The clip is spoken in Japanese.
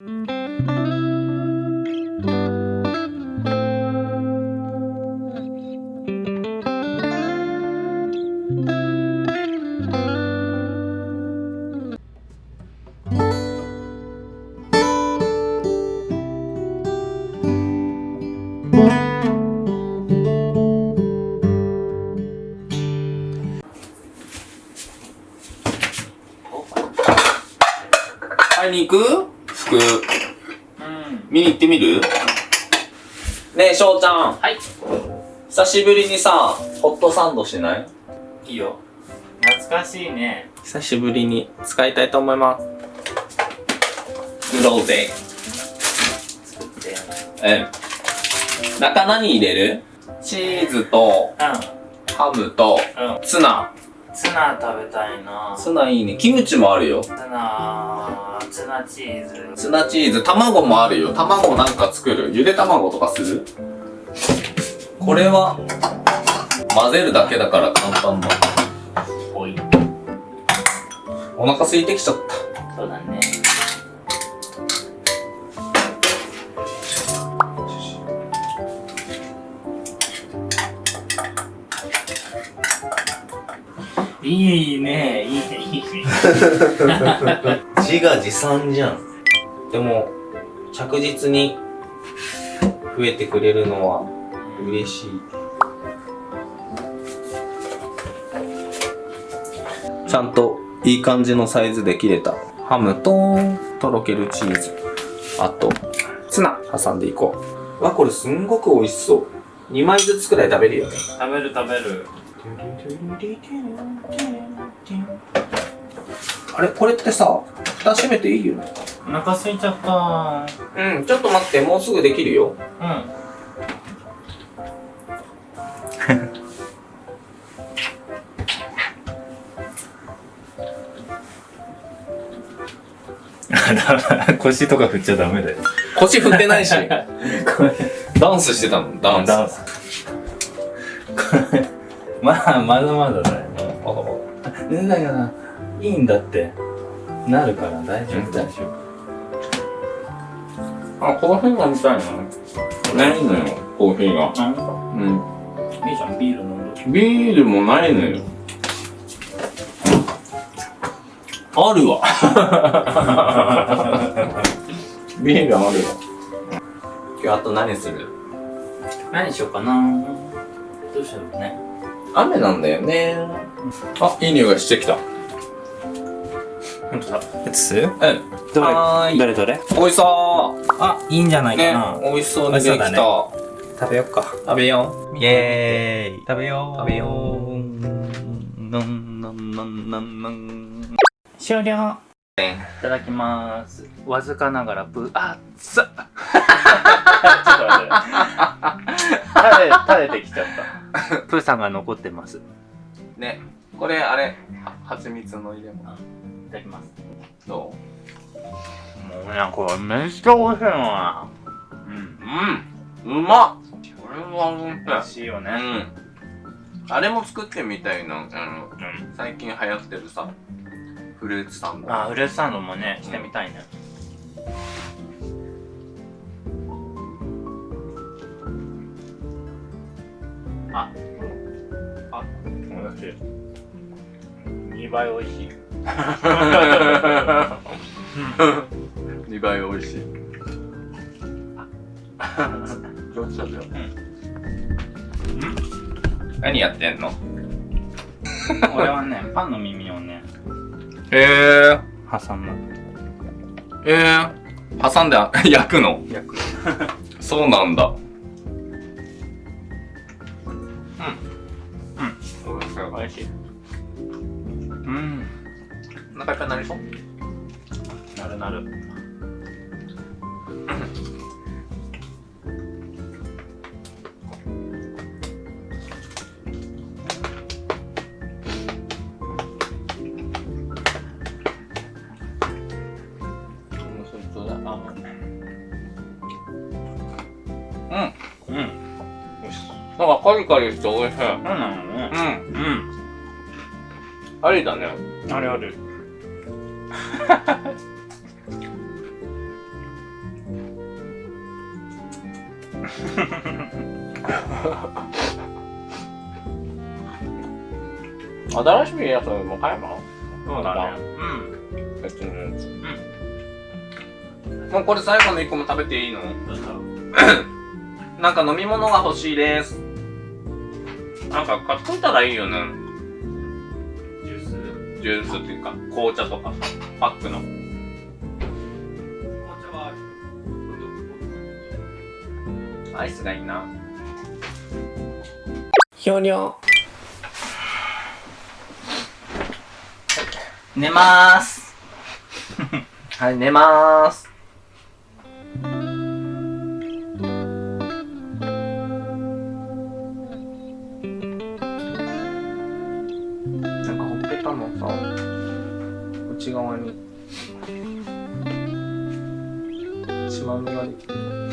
買いに行く服。うん。見に行ってみる？ねえ、翔ちゃん。はい。久しぶりにさ、ホットサンドしない？いいよ。懐かしいね。久しぶりに使いたいと思います。作ろうぜ。作って。うん。中何入れる？チーズと、うハムと、ん。うん。ツナ。ツナ食べたいな。ツナいいね。キムチもあるよ。ツナ、ツナチーズ。ツナチーズ、卵もあるよ。卵なんか作るゆで卵とかする？これは、混ぜるだけだから簡単だ。おい。お腹空いてきちゃった。そうだね。いいね、いいね、いいね。自画自賛じゃん。でも、着実に増えてくれるのは嬉しい。ちゃんといい感じのサイズで切れたハムととろけるチーズ。あと、ツナ挟んでいこう。わ、これすんごく美味しそう。2枚ずつくらい食べるよね。食べる食べる。あれ？これってさ、蓋閉めていいよね？お腹空いちゃった。うん、ちょっと待って、もうすぐできるよ。うん。腰とか振っちゃダメだよ。腰振ってないし。ダンスしてたのダンス。ダンス。まあ、まだまだだよ。だけどな、いいんだって。なるから大丈夫、大丈あ、コーヒーが見たいな。ないのよ、コーヒーが。夫。うん。いいじゃん、ビール飲んで。ビールもないのよ。あるわ。ビールあるわ。今日あと何する？何しようかなどうしようね。雨なんだよね。あ、いい匂いがしてきた。ほんとだ。やつうん。どれ？どれどれ？美味しそあ、いいんじゃなうねいかな。、美味しそうにできた。美味しそうだ食べよっか。食べよイェーイ食べよう食べようなんなんなんなんなん終了う。いただきますわずかながらぶあっつ ちょっと待って垂れ垂れてきちゃったプーさんが残ってますいね、これあれ、は蜂蜜の入れ物。ただきますどもうねこれめっちゃ美味しいなうんううん。うまっこれは美味しい。美味しいよねうん。あれも作ってみたいな。あの、うん最近流行ってるさ、フルーツサンド。あフルーツサンドもねしてみたいねああ美味しい2倍美味しい。2倍美味しい。どっちだよ。何やってんの？俺はねパンの耳をねえ挟むー、えー、挟んであ 焼くの？焼く。そうなんだ。うん美味しい。うん。お腹いっぱいになりそう？なるなる。うん。うん。なんかカリカリして美味しい。そうなのね。うん。うんありだね。あれある。新しいやつも買えば？そうだね。うん。別のやつうん。もうこれ最後の1個も食べていいの？なんか飲み物が欲しいです。なんか買っといたらいいよね。ジュースっていうか、紅茶とかさ、パックの。紅茶はあるアイスがいいな。ひょにょ。寝まーす。はい、寝まーす。内側に、血まみができてる。